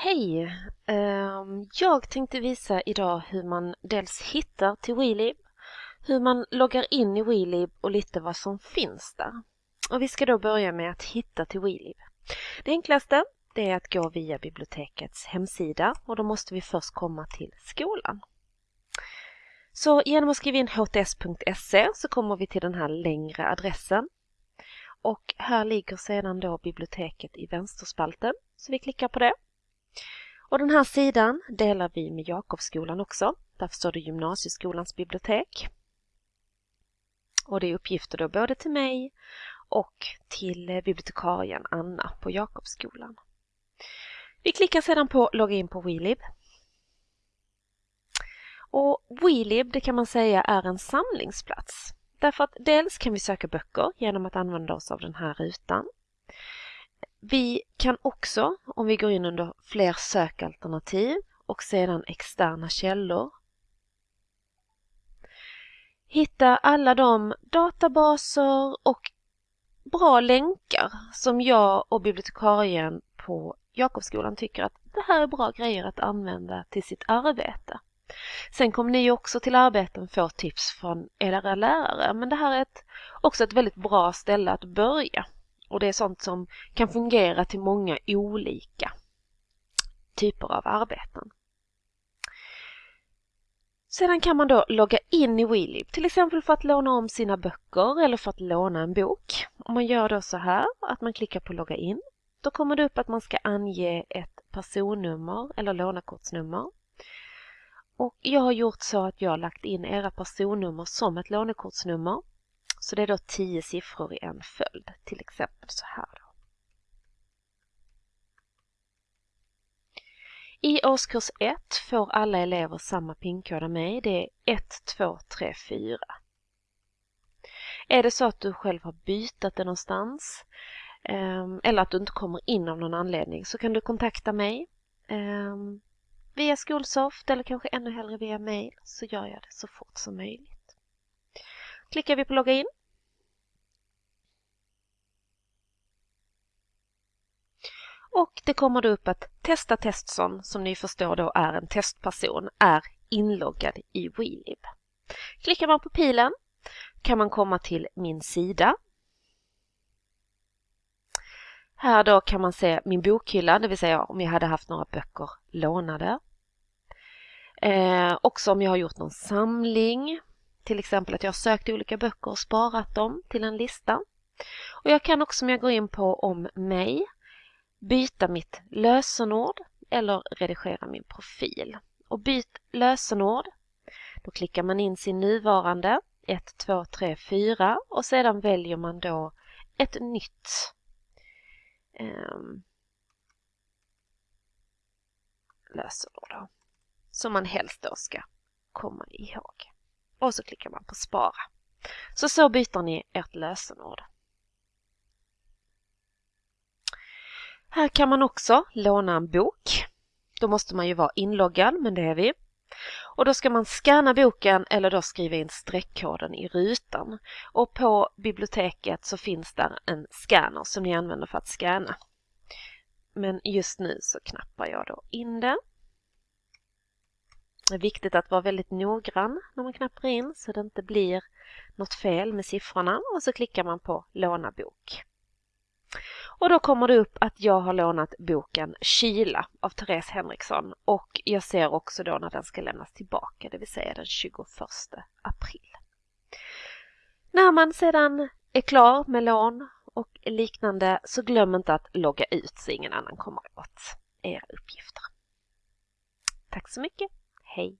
Hej! Ehm, jag tänkte visa idag hur man dels hittar till WeLib, hur man loggar in i WeLib och lite vad som finns där. Och vi ska då börja med att hitta till WeLib. Det enklaste det är att gå via bibliotekets hemsida och då måste vi först komma till skolan. Så genom att skriva in hts.se så kommer vi till den här längre adressen. Och här ligger sedan då biblioteket i vänsterspalten, så vi klickar på det. Och den här sidan delar vi med Jakobsskolan också. Därför står det Gymnasieskolans bibliotek. Och det är uppgifter då både till mig och till bibliotekarien Anna på Jakobsskolan. Vi klickar sedan på logga in på WeLib. Och WeLib det kan man säga är en samlingsplats. Därför att dels kan vi söka böcker genom att använda oss av den här rutan. Vi kan också, om vi går in under fler sökalternativ och sedan externa källor, hitta alla de databaser och bra länkar som jag och bibliotekarien på Jakobsskolan tycker att det här är bra grejer att använda till sitt arbete. Sen kommer ni också till arbeten få tips från era lärare men det här är ett, också ett väldigt bra ställe att börja. Och det är sånt som kan fungera till många olika typer av arbeten. Sedan kan man då logga in i WeLib, till exempel för att låna om sina böcker eller för att låna en bok. Om man gör då så här att man klickar på logga in, då kommer det upp att man ska ange ett personnummer eller lånekortsnummer. Och jag har gjort så att jag har lagt in era personnummer som ett lånekortsnummer så det är då tio siffror i en följd, till exempel så här. Då. I årskurs 1 får alla elever samma pinkod av mig. Det är 1, 2, 3, 4. Är det så att du själv har bytt det någonstans ehm, eller att du inte kommer in av någon anledning så kan du kontakta mig ehm, via Skolsoft eller kanske ännu hellre via mail så gör jag det så fort som möjligt. Klickar vi på logga in. Och det kommer då upp att Testa Testson, som ni förstår då är en testperson, är inloggad i WeLib. Klickar man på pilen kan man komma till min sida. Här då kan man se min bokhylla, det vill säga om jag hade haft några böcker lånade. Eh, också om jag har gjort någon samling till exempel att jag har sökt olika böcker och sparat dem till en lista. Och jag kan också om jag går in på om mig byta mitt lösenord eller redigera min profil. Och byt lösenord, då klickar man in sin nuvarande 1, 2, 3, 4 och sedan väljer man då ett nytt ehm. lösenord då, som man helst då ska komma ihåg och så klickar man på spara. Så så byter ni ert lösenord. Här kan man också låna en bok. Då måste man ju vara inloggad, men det är vi. Och då ska man scanna boken eller då skriva in streckkoden i rutan. Och på biblioteket så finns där en scanner som ni använder för att scanna. Men just nu så knappar jag då in den. Det är viktigt att vara väldigt noggrann när man knappar in så det inte blir något fel med siffrorna och så klickar man på låna bok. Och då kommer det upp att jag har lånat boken Kila av Therese Henriksson och jag ser också då när den ska lämnas tillbaka, det vill säga den 21 april. När man sedan är klar med lån och liknande så glöm inte att logga ut så ingen annan kommer åt era uppgifter. Tack så mycket! Hej!